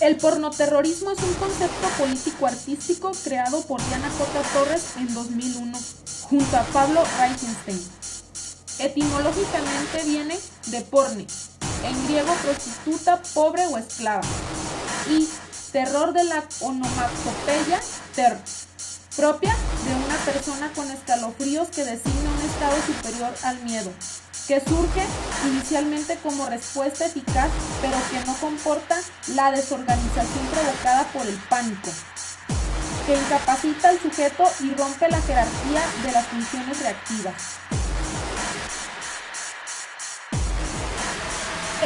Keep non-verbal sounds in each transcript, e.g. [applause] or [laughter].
El pornoterrorismo es un concepto político-artístico creado por Diana J. Torres en 2001 junto a Pablo Reichenstein. Etimológicamente viene de porne, en griego prostituta, pobre o esclava, y terror de la onomatopeya ter, propia de una persona con escalofríos que designa un estado superior al miedo, que surge inicialmente como respuesta eficaz, pero que no comporta la desorganización provocada por el pánico, que incapacita al sujeto y rompe la jerarquía de las funciones reactivas.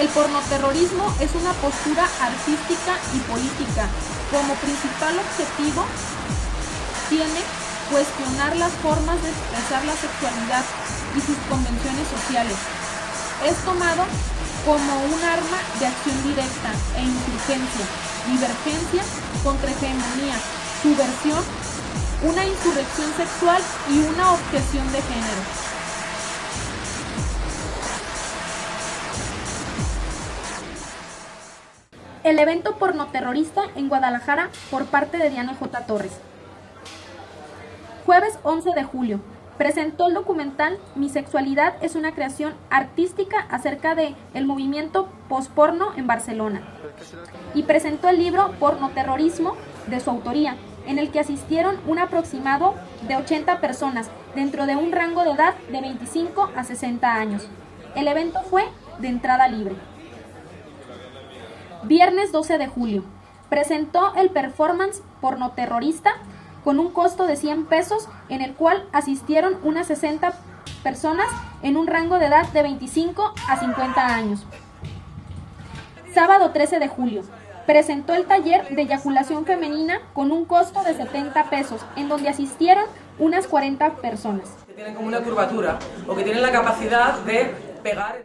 El pornoterrorismo es una postura artística y política. Como principal objetivo tiene cuestionar las formas de expresar la sexualidad y sus convenciones sociales. Es tomado como un arma de acción directa e insurgencia, divergencia contra hegemonía, subversión, una insurrección sexual y una objeción de género. el evento pornoterrorista en Guadalajara por parte de Diana J. Torres. Jueves 11 de julio. Presentó el documental Mi sexualidad es una creación artística acerca de el movimiento posporno en Barcelona. Y presentó el libro Pornoterrorismo de su autoría, en el que asistieron un aproximado de 80 personas dentro de un rango de edad de 25 a 60 años. El evento fue de entrada libre. Viernes 12 de julio. Presentó el performance pornoterrorista con un costo de 100 pesos en el cual asistieron unas 60 personas en un rango de edad de 25 a 50 años. Sábado 13 de julio. Presentó el taller de eyaculación femenina con un costo de 70 pesos, en donde asistieron unas 40 personas. Tienen como una curvatura o que tienen la capacidad de pegar.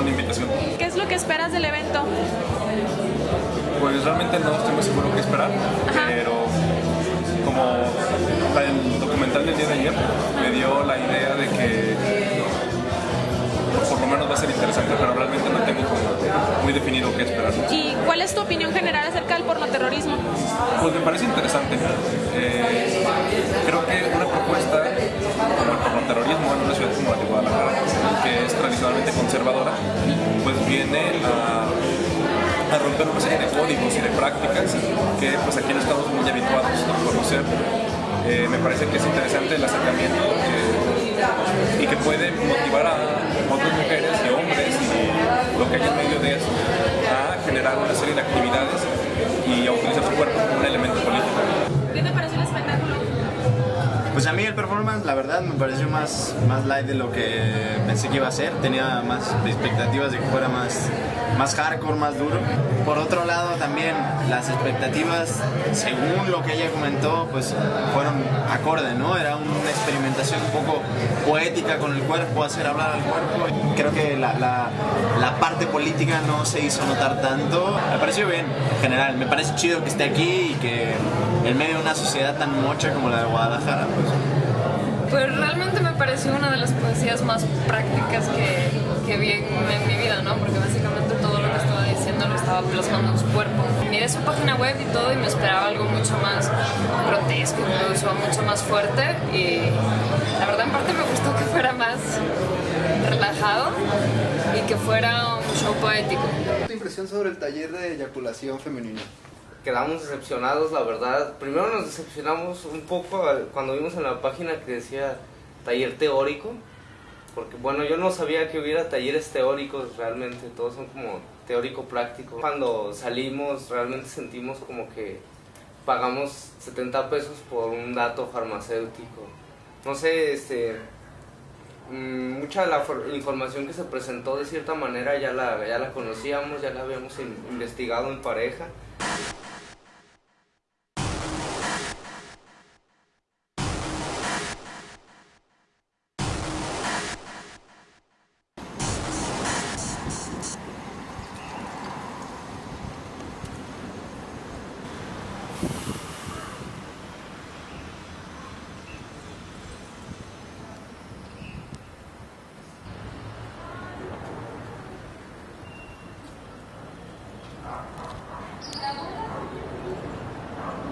Una invitación. ¿Qué es lo que esperas del evento? Pues realmente no estoy muy seguro qué esperar, pero como el documental del día de ayer me dio la idea de que por lo menos va a ser interesante, pero realmente no tengo muy definido qué esperar. ¿Y cuál es tu opinión general acerca del pornoterrorismo? Pues me parece interesante. Eh, creo que una propuesta como el pornoterrorismo en una ciudad como la de Guadalajara, tradicionalmente conservadora, pues viene a romper una serie de códigos y de prácticas que pues aquí no estamos muy habituados a conocer. Eh, me parece que es interesante el acercamiento y que puede motivar a otras mujeres y hombres y lo que hay en medio de eso a generar una serie de actividades y a utilizar su cuerpo como un elemento político. ¿Qué te pareció el espectáculo? Pues a mí el performance, la verdad, me pareció más, más light de lo que pensé que iba a ser. Tenía más expectativas de que fuera más, más hardcore, más duro. Por otro lado, también las expectativas, según lo que ella comentó, pues fueron acorde, ¿no? Era una experimentación un poco poética con el cuerpo, hacer hablar al cuerpo. Creo que la, la, parte política no se hizo notar tanto. Me pareció bien, en general. Me parece chido que esté aquí y que en medio de una sociedad tan mocha como la de Guadalajara, pues pues realmente me pareció una de las poesías más prácticas que, que vi en, mi vida, ¿no? Porque básicamente todo lo que estaba diciendo lo estaba plasmando en su cuerpo. Miré su página web y todo y me esperaba algo mucho más grotesco, incluso mucho más fuerte y la verdad en parte me gustó que fuera más relajado y que fuera un show poético. ¿Tu impresión sobre el taller de eyaculación femenina? Quedamos decepcionados, la verdad. Primero nos decepcionamos un poco cuando vimos en la página que decía taller teórico, porque bueno, yo no sabía que hubiera talleres teóricos realmente, todos son como teórico práctico. Cuando salimos realmente sentimos como que pagamos 70 pesos por un dato farmacéutico. No sé, este mm, mucha de la información que se presentó de cierta manera ya la, ya la conocíamos, ya la habíamos investigado en pareja.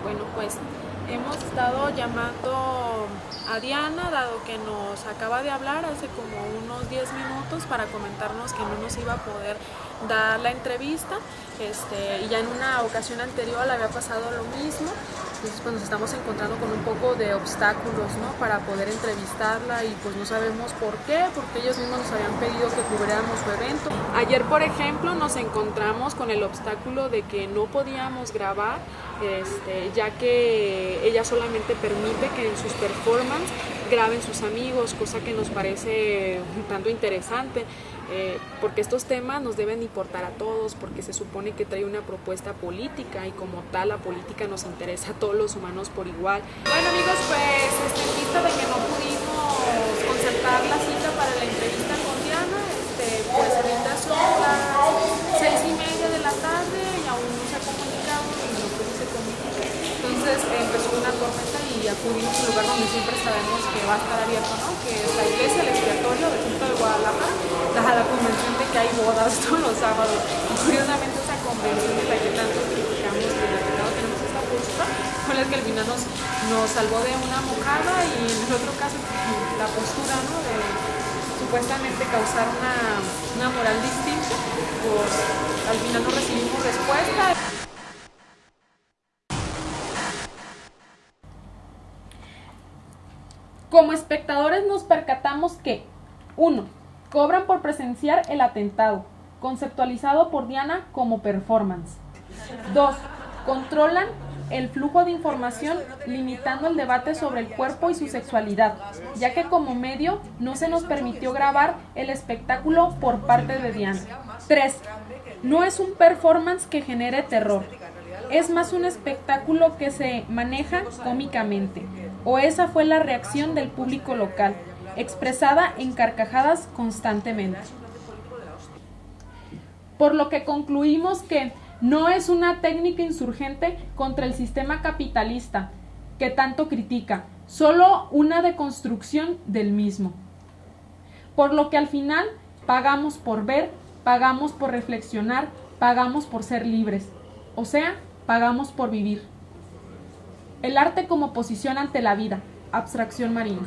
Bueno, pues hemos estado llamando a Diana, dado que nos acaba de hablar hace como unos 10 minutos para comentarnos que no nos iba a poder dar la entrevista. Este, y ya en una ocasión anterior le había pasado lo mismo. Entonces pues nos estamos encontrando con un poco de obstáculos ¿no? para poder entrevistarla y pues no sabemos por qué, porque ellos mismos nos habían pedido que cubriéramos su evento. Ayer por ejemplo nos encontramos con el obstáculo de que no podíamos grabar este, ya que ella solamente permite que en sus performances graben sus amigos, cosa que nos parece un tanto interesante, eh, porque estos temas nos deben importar a todos, porque se supone que trae una propuesta política y como tal la política nos interesa a todos los humanos por igual. Bueno amigos, pues este, en vista de que no pudimos concertar la cita para la entrevista con Diana, este, pues ahorita son las seis y media de la tarde y aún no se ha comunicado y no se comunica. Entonces empezó una tormenta a un lugar donde siempre sabemos que va a estar abierto, que es la iglesia, el expiatorio del Centro de Guadalajara, a la convención de que hay bodas [laughs] todos los sábados. Y curiosamente esa convención de la que tanto criticamos y de la tenemos esta postura, fue la que al final nos, nos salvó de una mojada y en el otro caso la postura ¿no? de supuestamente causar una, una moral distinta, pues al final no recibimos respuesta. Como espectadores nos percatamos que 1. Cobran por presenciar el atentado, conceptualizado por Diana como performance. 2. Controlan el flujo de información limitando el debate sobre el cuerpo y su sexualidad, ya que como medio no se nos permitió grabar el espectáculo por parte de Diana. 3. No es un performance que genere terror, es más un espectáculo que se maneja cómicamente, o esa fue la reacción del público local, expresada en carcajadas constantemente. Por lo que concluimos que no es una técnica insurgente contra el sistema capitalista que tanto critica, solo una deconstrucción del mismo. Por lo que al final pagamos por ver, pagamos por reflexionar, pagamos por ser libres, o sea, pagamos por vivir. El arte como posición ante la vida, abstracción marina.